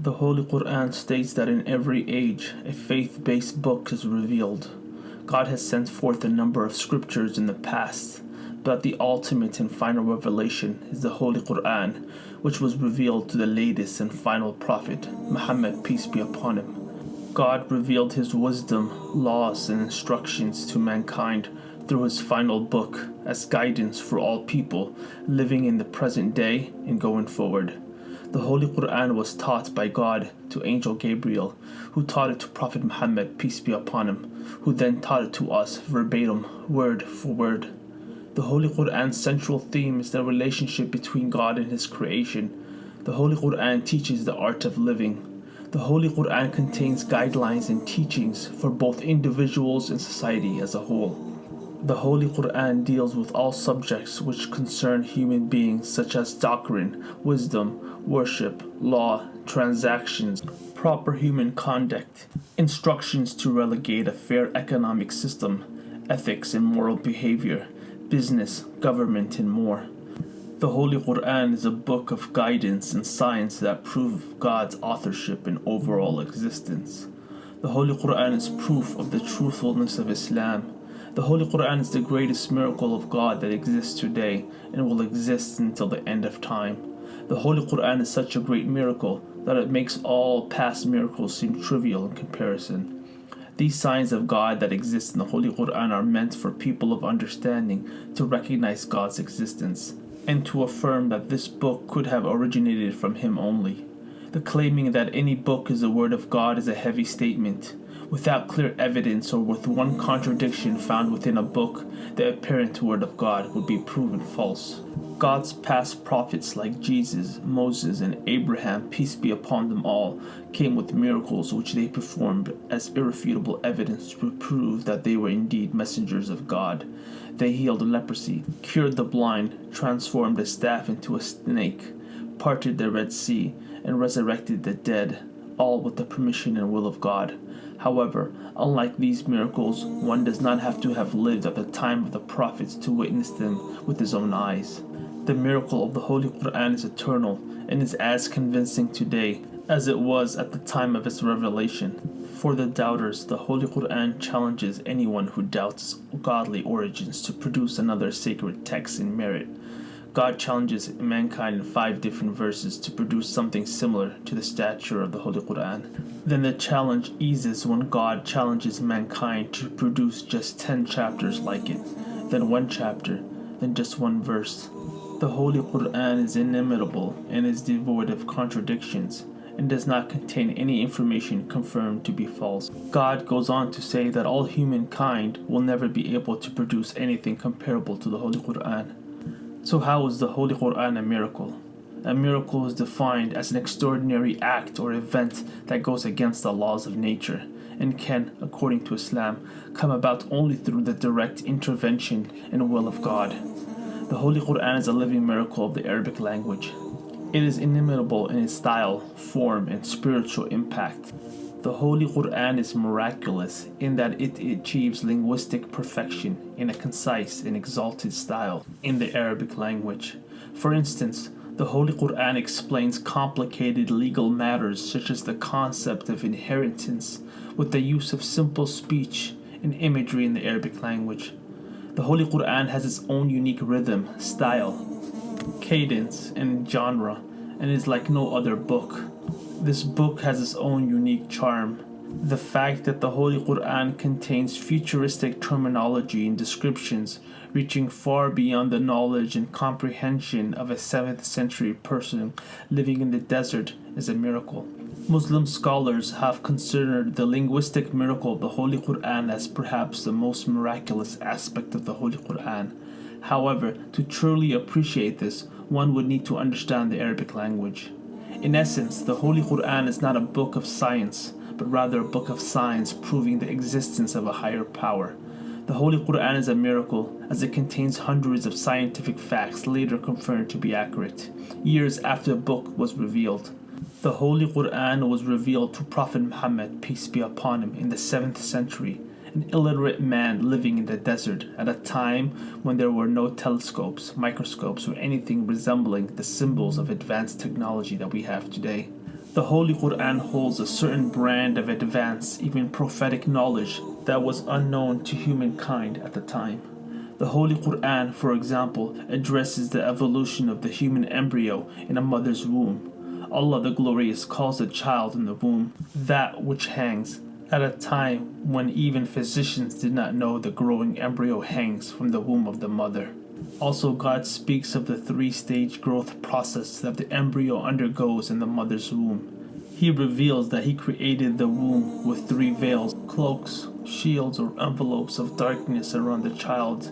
The Holy Quran states that in every age a faith based book is revealed. God has sent forth a number of scriptures in the past, but the ultimate and final revelation is the Holy Quran, which was revealed to the latest and final prophet, Muhammad, peace be upon him. God revealed his wisdom, laws, and instructions to mankind through his final book as guidance for all people living in the present day and going forward. The Holy Quran was taught by God to Angel Gabriel, who taught it to Prophet Muhammad, peace be upon him, who then taught it to us verbatim, word for word. The Holy Quran's central theme is the relationship between God and His creation. The Holy Quran teaches the art of living. The Holy Quran contains guidelines and teachings for both individuals and society as a whole. The Holy Quran deals with all subjects which concern human beings, such as doctrine, wisdom, worship, law, transactions, proper human conduct, instructions to relegate a fair economic system, ethics and moral behavior, business, government, and more. The Holy Quran is a book of guidance and science that prove God's authorship and overall existence. The Holy Quran is proof of the truthfulness of Islam the Holy Quran is the greatest miracle of God that exists today and will exist until the end of time. The Holy Quran is such a great miracle that it makes all past miracles seem trivial in comparison. These signs of God that exist in the Holy Quran are meant for people of understanding to recognize God's existence and to affirm that this book could have originated from Him only. The claiming that any book is the Word of God is a heavy statement without clear evidence or with one contradiction found within a book, the apparent word of God would be proven false. God's past prophets like Jesus, Moses, and Abraham, peace be upon them all, came with miracles which they performed as irrefutable evidence to prove that they were indeed messengers of God. They healed leprosy, cured the blind, transformed a staff into a snake, parted the Red Sea, and resurrected the dead, all with the permission and will of God. However, unlike these miracles, one does not have to have lived at the time of the prophets to witness them with his own eyes. The miracle of the Holy Quran is eternal and is as convincing today as it was at the time of its revelation. For the doubters, the Holy Quran challenges anyone who doubts godly origins to produce another sacred text in merit. God challenges mankind in five different verses to produce something similar to the stature of the Holy Quran. Then the challenge eases when God challenges mankind to produce just 10 chapters like it, then one chapter, then just one verse. The Holy Quran is inimitable and is devoid of contradictions and does not contain any information confirmed to be false. God goes on to say that all humankind will never be able to produce anything comparable to the Holy Quran. So how is the Holy Quran a miracle? A miracle is defined as an extraordinary act or event that goes against the laws of nature and can, according to Islam, come about only through the direct intervention and will of God. The Holy Quran is a living miracle of the Arabic language. It is inimitable in its style, form, and spiritual impact. The Holy Quran is miraculous in that it achieves linguistic perfection in a concise and exalted style in the Arabic language. For instance, the Holy Quran explains complicated legal matters such as the concept of inheritance with the use of simple speech and imagery in the Arabic language. The Holy Quran has its own unique rhythm, style, cadence, and genre, and is like no other book. This book has its own unique charm. The fact that the Holy Quran contains futuristic terminology and descriptions reaching far beyond the knowledge and comprehension of a 7th century person living in the desert is a miracle. Muslim scholars have considered the linguistic miracle of the Holy Quran as perhaps the most miraculous aspect of the Holy Quran. However, to truly appreciate this, one would need to understand the Arabic language. In essence, the Holy Quran is not a book of science, but rather a book of science proving the existence of a higher power. The Holy Quran is a miracle as it contains hundreds of scientific facts later confirmed to be accurate, years after the book was revealed. The Holy Quran was revealed to Prophet Muhammad, peace be upon him, in the 7th century an illiterate man living in the desert at a time when there were no telescopes, microscopes, or anything resembling the symbols of advanced technology that we have today. The Holy Quran holds a certain brand of advanced, even prophetic knowledge that was unknown to humankind at the time. The Holy Quran, for example, addresses the evolution of the human embryo in a mother's womb. Allah the Glorious calls the child in the womb that which hangs, at a time when even physicians did not know the growing embryo hangs from the womb of the mother. Also, God speaks of the three stage growth process that the embryo undergoes in the mother's womb. He reveals that He created the womb with three veils, cloaks, shields, or envelopes of darkness around the child.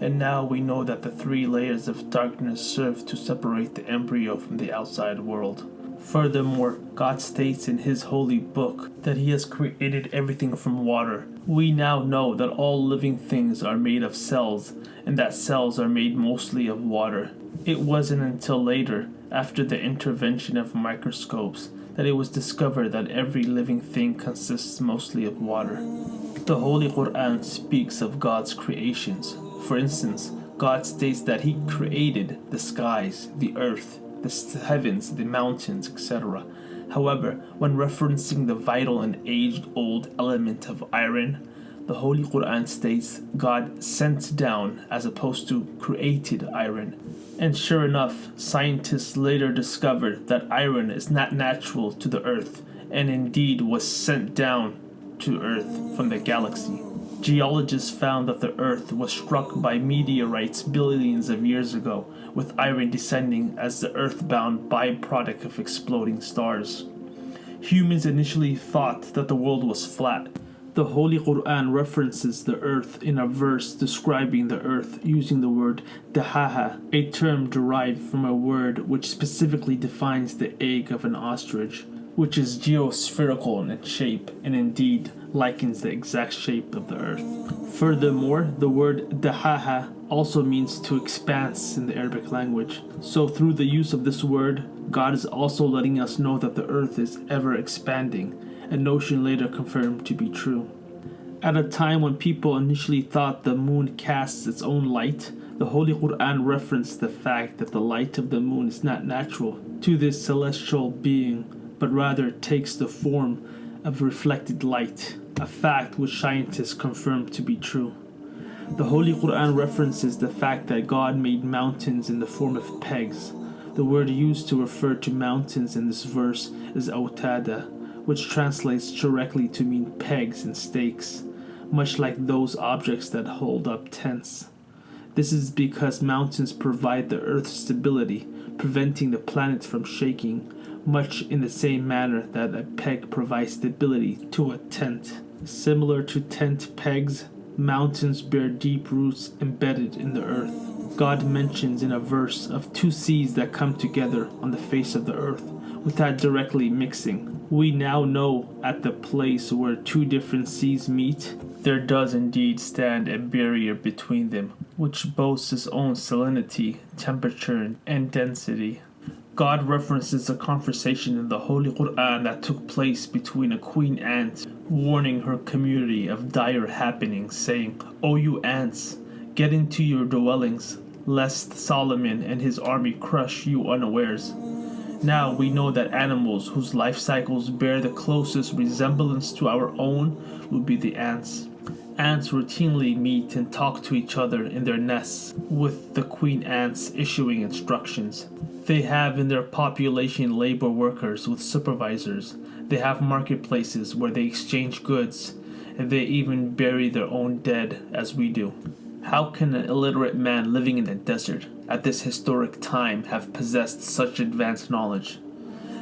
And now we know that the three layers of darkness serve to separate the embryo from the outside world. Furthermore, God states in His holy book that He has created everything from water. We now know that all living things are made of cells, and that cells are made mostly of water. It wasn't until later, after the intervention of microscopes, that it was discovered that every living thing consists mostly of water. The Holy Quran speaks of God's creations. For instance, God states that He created the skies, the earth, the heavens, the mountains, etc. However, when referencing the vital and age old element of iron, the Holy Quran states God sent down as opposed to created iron. And sure enough, scientists later discovered that iron is not natural to the earth and indeed was sent down to earth from the galaxy. Geologists found that the earth was struck by meteorites billions of years ago, with iron descending as the earthbound byproduct of exploding stars. Humans initially thought that the world was flat. The Holy Quran references the earth in a verse describing the earth using the word dahaha, a term derived from a word which specifically defines the egg of an ostrich, which is geospherical in its shape and indeed likens the exact shape of the earth. Furthermore, the word dahaha also means to expanse in the Arabic language. So through the use of this word, God is also letting us know that the earth is ever expanding, a notion later confirmed to be true. At a time when people initially thought the moon casts its own light, the Holy Quran referenced the fact that the light of the moon is not natural to this celestial being, but rather takes the form of reflected light, a fact which scientists confirm to be true. The Holy Quran references the fact that God made mountains in the form of pegs. The word used to refer to mountains in this verse is autada, which translates directly to mean pegs and stakes, much like those objects that hold up tents. This is because mountains provide the earth's stability, preventing the planet from shaking, much in the same manner that a peg provides stability to a tent. Similar to tent pegs, mountains bear deep roots embedded in the earth. God mentions in a verse of two seas that come together on the face of the earth without directly mixing. We now know at the place where two different seas meet, there does indeed stand a barrier between them, which boasts its own salinity, temperature, and density. God references a conversation in the Holy Quran that took place between a queen ant warning her community of dire happenings, saying, O you ants, get into your dwellings, lest Solomon and his army crush you unawares. Now we know that animals whose life cycles bear the closest resemblance to our own would be the ants. Ants routinely meet and talk to each other in their nests, with the queen ants issuing instructions. They have in their population labor workers with supervisors. They have marketplaces where they exchange goods, and they even bury their own dead as we do. How can an illiterate man living in the desert at this historic time have possessed such advanced knowledge?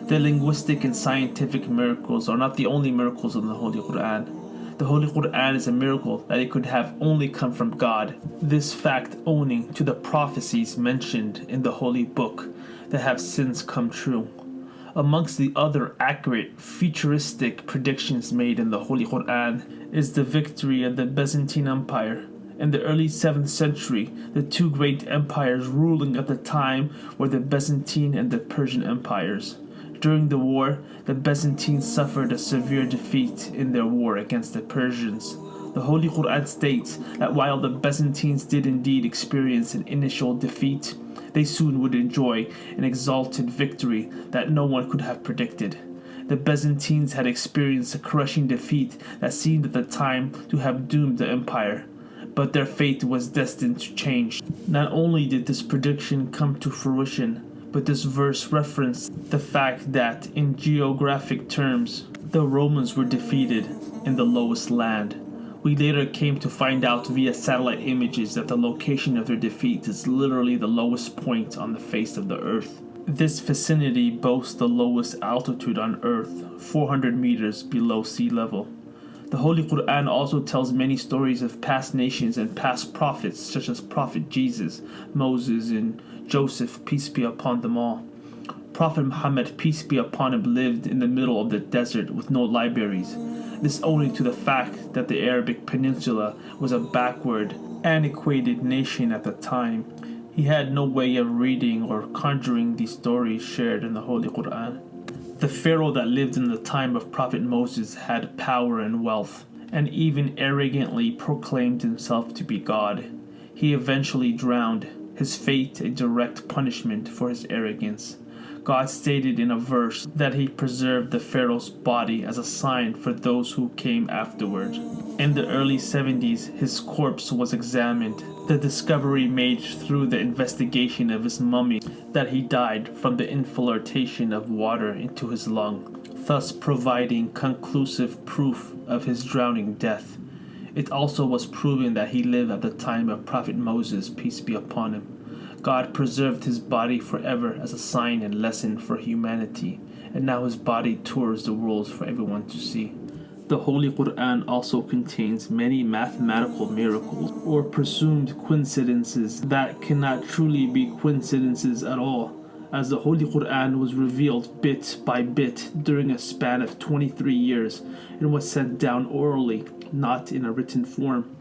The linguistic and scientific miracles are not the only miracles in the Holy Quran. The Holy Quran is a miracle that it could have only come from God. This fact owing to the prophecies mentioned in the Holy Book that have since come true. Amongst the other accurate, futuristic predictions made in the Holy Quran is the victory of the Byzantine Empire. In the early 7th century, the two great empires ruling at the time were the Byzantine and the Persian empires. During the war, the Byzantines suffered a severe defeat in their war against the Persians. The Holy Quran states that while the Byzantines did indeed experience an initial defeat, they soon would enjoy an exalted victory that no one could have predicted. The Byzantines had experienced a crushing defeat that seemed at the time to have doomed the empire, but their fate was destined to change. Not only did this prediction come to fruition, but this verse referenced the fact that, in geographic terms, the Romans were defeated in the lowest land. We later came to find out via satellite images that the location of their defeat is literally the lowest point on the face of the earth. This vicinity boasts the lowest altitude on earth, 400 meters below sea level. The Holy Quran also tells many stories of past nations and past prophets, such as Prophet Jesus, Moses, and Joseph, peace be upon them all. Prophet Muhammad, peace be upon him, lived in the middle of the desert with no libraries. This owing to the fact that the Arabic Peninsula was a backward, antiquated nation at the time. He had no way of reading or conjuring these stories shared in the Holy Quran. The Pharaoh that lived in the time of Prophet Moses had power and wealth, and even arrogantly proclaimed himself to be God. He eventually drowned, his fate a direct punishment for his arrogance. God stated in a verse that he preserved the Pharaoh's body as a sign for those who came afterward. In the early 70s, his corpse was examined. The discovery made through the investigation of his mummy that he died from the infiltration of water into his lung, thus providing conclusive proof of his drowning death. It also was proven that he lived at the time of Prophet Moses, peace be upon him. God preserved his body forever as a sign and lesson for humanity, and now his body tours the world for everyone to see. The Holy Quran also contains many mathematical miracles or presumed coincidences that cannot truly be coincidences at all, as the Holy Quran was revealed bit by bit during a span of 23 years and was sent down orally, not in a written form.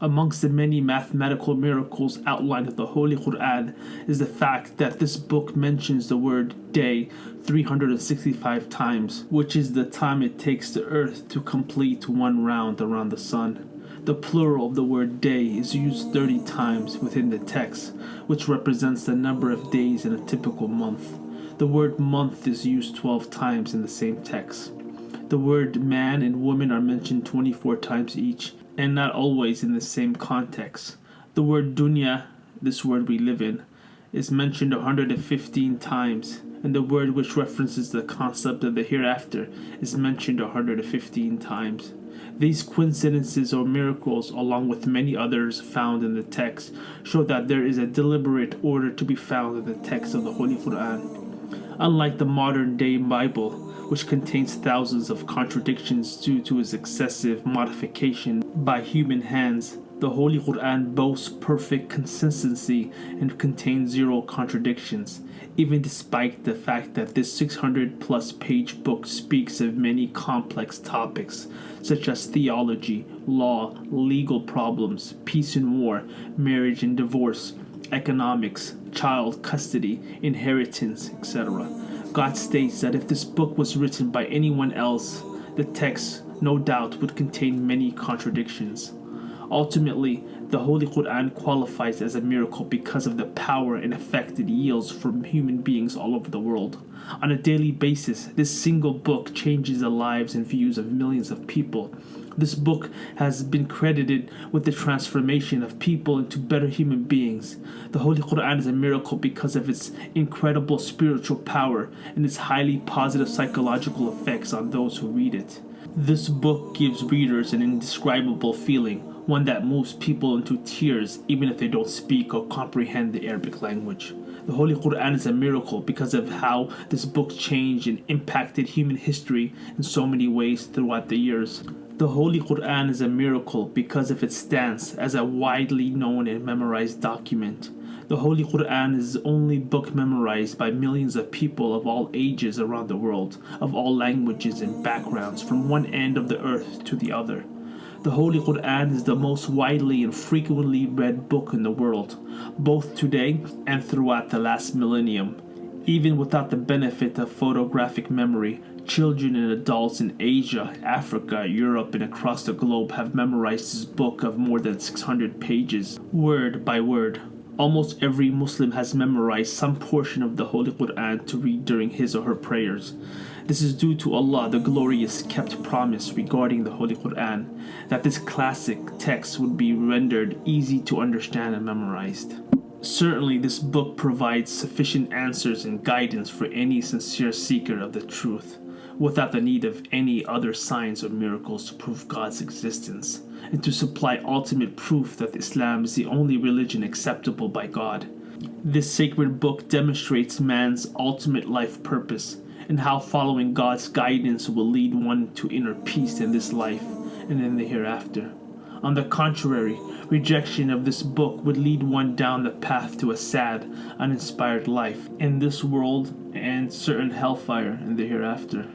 Amongst the many mathematical miracles outlined in the Holy Quran is the fact that this book mentions the word day 365 times, which is the time it takes the earth to complete one round around the sun. The plural of the word day is used 30 times within the text, which represents the number of days in a typical month. The word month is used 12 times in the same text. The word man and woman are mentioned 24 times each, and not always in the same context. The word dunya, this word we live in, is mentioned 115 times, and the word which references the concept of the hereafter is mentioned 115 times. These coincidences or miracles, along with many others found in the text, show that there is a deliberate order to be found in the text of the Holy Quran. Unlike the modern day Bible, which contains thousands of contradictions due to its excessive modification by human hands. The Holy Quran boasts perfect consistency and contains zero contradictions, even despite the fact that this 600 plus page book speaks of many complex topics such as theology, law, legal problems, peace and war, marriage and divorce, economics, child custody, inheritance, etc. God states that if this book was written by anyone else, the text, no doubt, would contain many contradictions. Ultimately, the Holy Quran qualifies as a miracle because of the power and effect it yields from human beings all over the world. On a daily basis, this single book changes the lives and views of millions of people. This book has been credited with the transformation of people into better human beings. The Holy Quran is a miracle because of its incredible spiritual power and its highly positive psychological effects on those who read it. This book gives readers an indescribable feeling, one that moves people into tears even if they don't speak or comprehend the Arabic language. The Holy Quran is a miracle because of how this book changed and impacted human history in so many ways throughout the years. The Holy Quran is a miracle because of its stance as a widely known and memorized document. The Holy Quran is the only book memorized by millions of people of all ages around the world, of all languages and backgrounds, from one end of the earth to the other. The Holy Quran is the most widely and frequently read book in the world, both today and throughout the last millennium. Even without the benefit of photographic memory, Children and adults in Asia, Africa, Europe, and across the globe have memorized this book of more than 600 pages, word by word. Almost every Muslim has memorized some portion of the Holy Quran to read during his or her prayers. This is due to Allah, the glorious, kept promise regarding the Holy Quran that this classic text would be rendered easy to understand and memorized. Certainly, this book provides sufficient answers and guidance for any sincere seeker of the truth, without the need of any other signs or miracles to prove God's existence, and to supply ultimate proof that Islam is the only religion acceptable by God. This sacred book demonstrates man's ultimate life purpose and how following God's guidance will lead one to inner peace in this life and in the hereafter. On the contrary, rejection of this book would lead one down the path to a sad, uninspired life in this world and certain hellfire in the hereafter.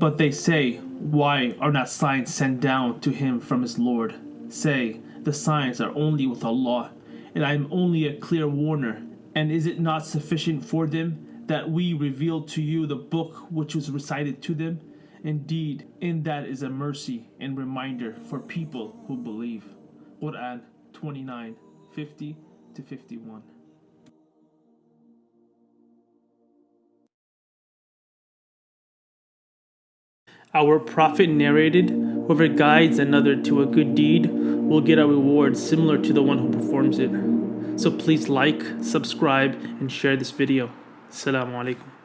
But they say, Why are not signs sent down to him from his Lord? Say, The signs are only with Allah, and I am only a clear warner. And is it not sufficient for them that we revealed to you the book which was recited to them? Indeed, in that is a mercy and reminder for people who believe. Quran 29 50 to 51. Our prophet narrated Whoever guides another to a good deed will get a reward similar to the one who performs it. So please like, subscribe, and share this video. Assalamu alaikum.